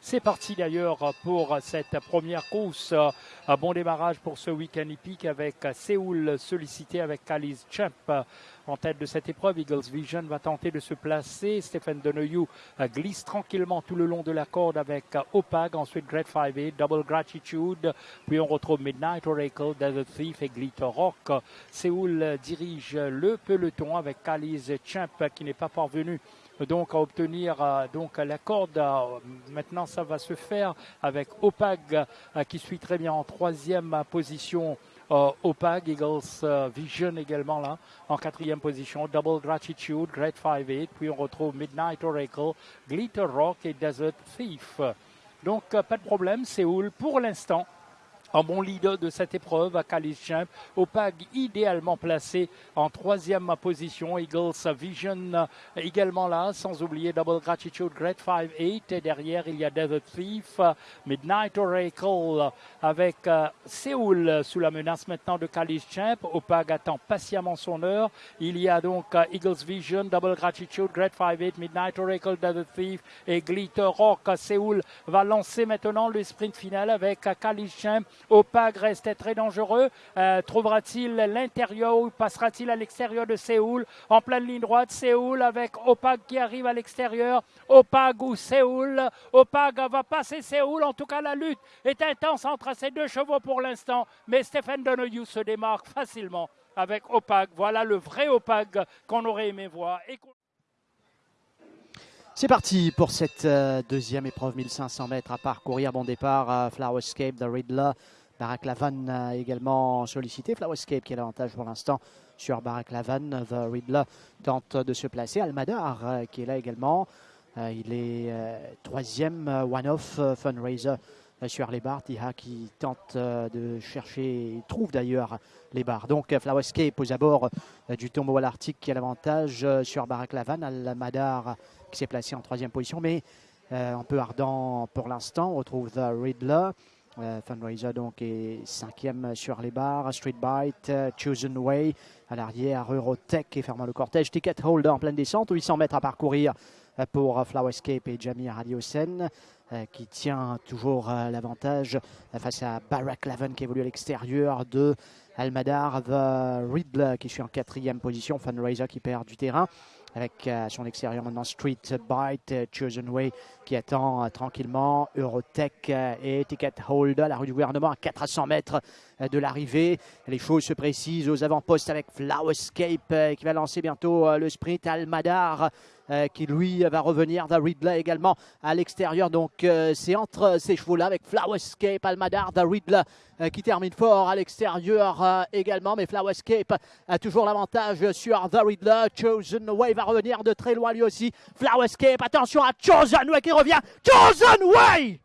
C'est parti d'ailleurs pour cette première course. Bon démarrage pour ce week-end hippique avec Séoul sollicité avec Kali's Champ en tête de cette épreuve. Eagles Vision va tenter de se placer. Stephen Donoghue glisse tranquillement tout le long de la corde avec Opag. Ensuite Great 5 Double Gratitude. Puis on retrouve Midnight Oracle, Desert Thief et Glitter Rock. Séoul dirige le peloton avec Kali's Champ qui n'est pas parvenu donc à obtenir euh, donc la corde. Euh, maintenant, ça va se faire avec Opag euh, qui suit très bien en troisième position. Opag, Eagles Vision également là, en quatrième position, Double Gratitude, Great 5-8, puis on retrouve Midnight Oracle, Glitter Rock et Desert Thief. Donc pas de problème, Séoul pour l'instant un bon leader de cette épreuve à Champ. Opag idéalement placé en troisième position. Eagles Vision également là, sans oublier Double Gratitude Great 5-8. Et derrière, il y a Desert Thief, Midnight Oracle avec euh, Séoul sous la menace maintenant de Champ. Opag attend patiemment son heure. Il y a donc euh, Eagles Vision, Double Gratitude, Great 5-8, Midnight Oracle, Desert Thief et Glitter Rock. Séoul va lancer maintenant le sprint final avec euh, Opag reste très dangereux. Euh, trouvera-t-il l'intérieur ou passera-t-il à l'extérieur de Séoul? En pleine ligne droite, Séoul avec Opag qui arrive à l'extérieur. Opag ou Séoul? Opag va passer Séoul. En tout cas, la lutte est intense entre ces deux chevaux pour l'instant. Mais Stephen Donoghue se démarque facilement avec Opag. Voilà le vrai Opag qu'on aurait aimé voir. C'est parti pour cette euh, deuxième épreuve, 1500 mètres à parcourir. Bon départ, Flowerscape de Riddler. Barack Lavan également sollicité. Flowerscape qui a l'avantage pour l'instant sur Barack Lavan. The Riddler tente de se placer. Almadar euh, qui est là également. Euh, il est troisième one-off fundraiser sur les barres. Tiha qui tente de chercher, il trouve d'ailleurs les barres. Donc Flowerscape aux abords du tombeau à l'Arctique qui a l'avantage sur Barack Lavan. Almadar qui s'est placé en troisième position, mais euh, un peu ardent pour l'instant. On retrouve The Riddler. Euh, Fundraiser donc est cinquième sur les barres. Street Bite, euh, Chosen Way à l'arrière. Eurotech qui ferme le cortège. Ticket Holder en pleine descente. 800 mètres à parcourir pour Flowerscape et Jamie Radiosen qui tient toujours l'avantage face à Barack Laven qui évolue à l'extérieur de Almadar. The Riddler qui suit en quatrième position. Fundraiser qui perd du terrain avec euh, son extérieur maintenant Street Bite, euh, Chosen Way qui attend euh, tranquillement, Eurotech et Ticket Holder, la rue du gouvernement à 400 mètres de l'arrivée. Les choses se précisent aux avant-postes avec Flowerscape qui va lancer bientôt le sprint, Almadar qui lui va revenir, The Riddler également à l'extérieur. Donc c'est entre ces chevaux-là avec Flowerscape, Almadar, The Riddler qui termine fort à l'extérieur également. Mais Flowerscape a toujours l'avantage sur The Riddler. Chosen Way va revenir de très loin lui aussi. Flowerscape, attention à Chosen Way qui revient. Chosen Way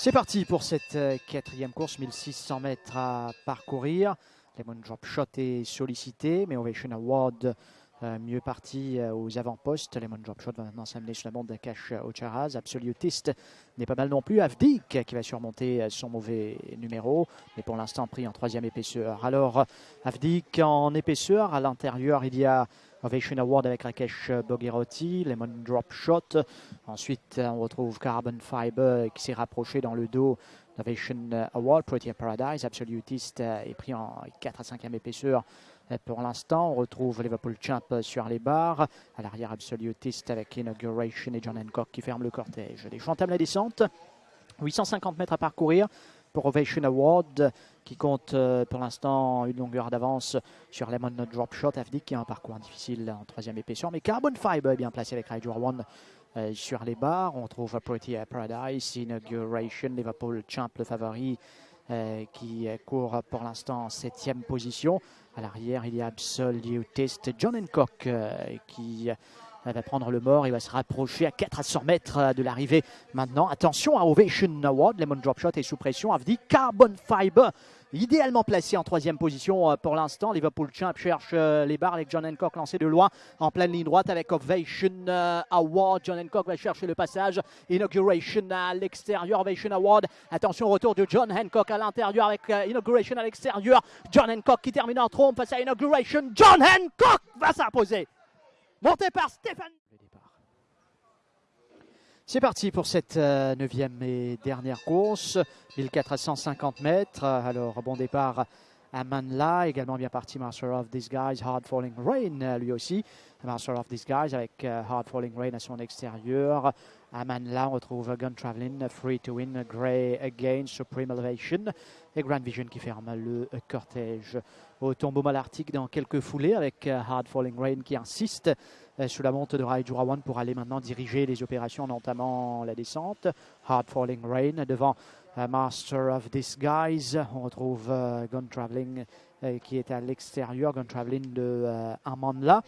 C'est parti pour cette euh, quatrième course, 1600 mètres à parcourir. Lemon Drop Shot est sollicité, mais Ovation Award euh, mieux parti euh, aux avant-postes. Lemon Drop va maintenant s'amener sur la bande de Cash Ocharaz. Absolutiste n'est pas mal non plus. Avdik qui va surmonter son mauvais numéro, mais pour l'instant pris en troisième épaisseur. Alors Avdik en épaisseur, à l'intérieur il y a Ovation Award avec Rakesh Bogherotti, Lemon Drop Shot. Ensuite on retrouve Carbon Fiber qui s'est rapproché dans le dos d'Ovation Award. Pretty Paradise, Absolutist est pris en 4 à 5e épaisseur pour l'instant, on retrouve Liverpool Champ sur les barres. À l'arrière, Absolutist avec Inauguration et John Hancock qui ferment le cortège. Les entament la descente. 850 mètres à parcourir pour Ovation Award qui compte euh, pour l'instant une longueur d'avance sur Lemon Drop Shot Avdic qui a un parcours difficile en troisième épaisseur. Mais Carbon Fiber est bien placé avec Raiju One euh, sur les barres. On trouve Pretty Paradise, Inauguration, Liverpool Champ le favori euh, qui court pour l'instant en septième position. À l'arrière, il y a Absolutist John Hancock qui va prendre le mort. Il va se rapprocher à 400 mètres de l'arrivée maintenant. Attention à Ovation Award. Lemon Drop Shot est sous pression. Avdi Carbon Fiber idéalement placé en troisième position euh, pour l'instant. Liverpool Champ cherche euh, les barres avec John Hancock lancé de loin en pleine ligne droite avec Ovation euh, Award. John Hancock va chercher le passage. Inauguration à l'extérieur. Ovation Award. Attention, retour de John Hancock à l'intérieur avec Inauguration à l'extérieur. John Hancock qui termine en trompe face à Inauguration. John Hancock va s'imposer. Monté par Stéphane. C'est parti pour cette euh, neuvième et dernière course, 1450 mètres. Alors, bon départ à Manla, également bien parti Master of Disguise, Hard Falling Rain euh, lui aussi. Master of Disguise avec euh, Hard Falling Rain à son extérieur. À Manla, on retrouve Gun Traveling, Free to Win, Grey Again, Supreme Elevation et Grand Vision qui ferme le cortège. Au tombeau malartique dans quelques foulées avec Hard Falling Rain qui insiste euh, sous la monte de Raijurawan pour aller maintenant diriger les opérations, notamment la descente. Hard Falling Rain devant euh, Master of Disguise. On retrouve euh, Gun Traveling qui est à l'extérieur, Gun Traveling de Amandla.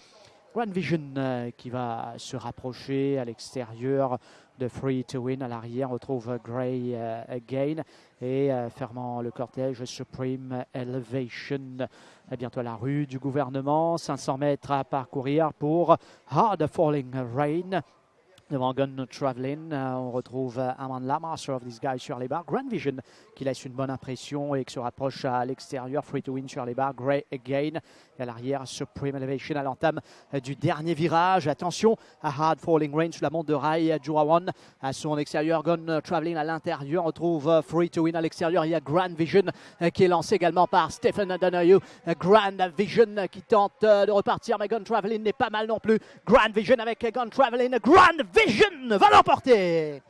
Grand Vision qui va se rapprocher à l'extérieur de Free to Win. À l'arrière, on retrouve Grey Again et fermant le cortège Supreme Elevation bientôt la rue du gouvernement. 500 mètres à parcourir pour Hard Falling Rain. Devant Gun Traveling, euh, on retrouve Amanda Master of sur les barres. Grand Vision qui laisse une bonne impression et qui se rapproche à l'extérieur. Free to Win sur les barres. Grey Again. Et à l'arrière, Supreme Elevation à l'entame euh, du dernier virage. Attention à Hard Falling Rain sur la montre de Rai Jurawan. À son extérieur, Gun Traveling à l'intérieur. On retrouve euh, Free to Win à l'extérieur. Il y a Grand Vision qui est lancé également par Stephen Donoghue. Grand Vision qui tente de repartir, mais Gun Traveling n'est pas mal non plus. Grand Vision avec Gun Traveling. Grand Vision va l'emporter.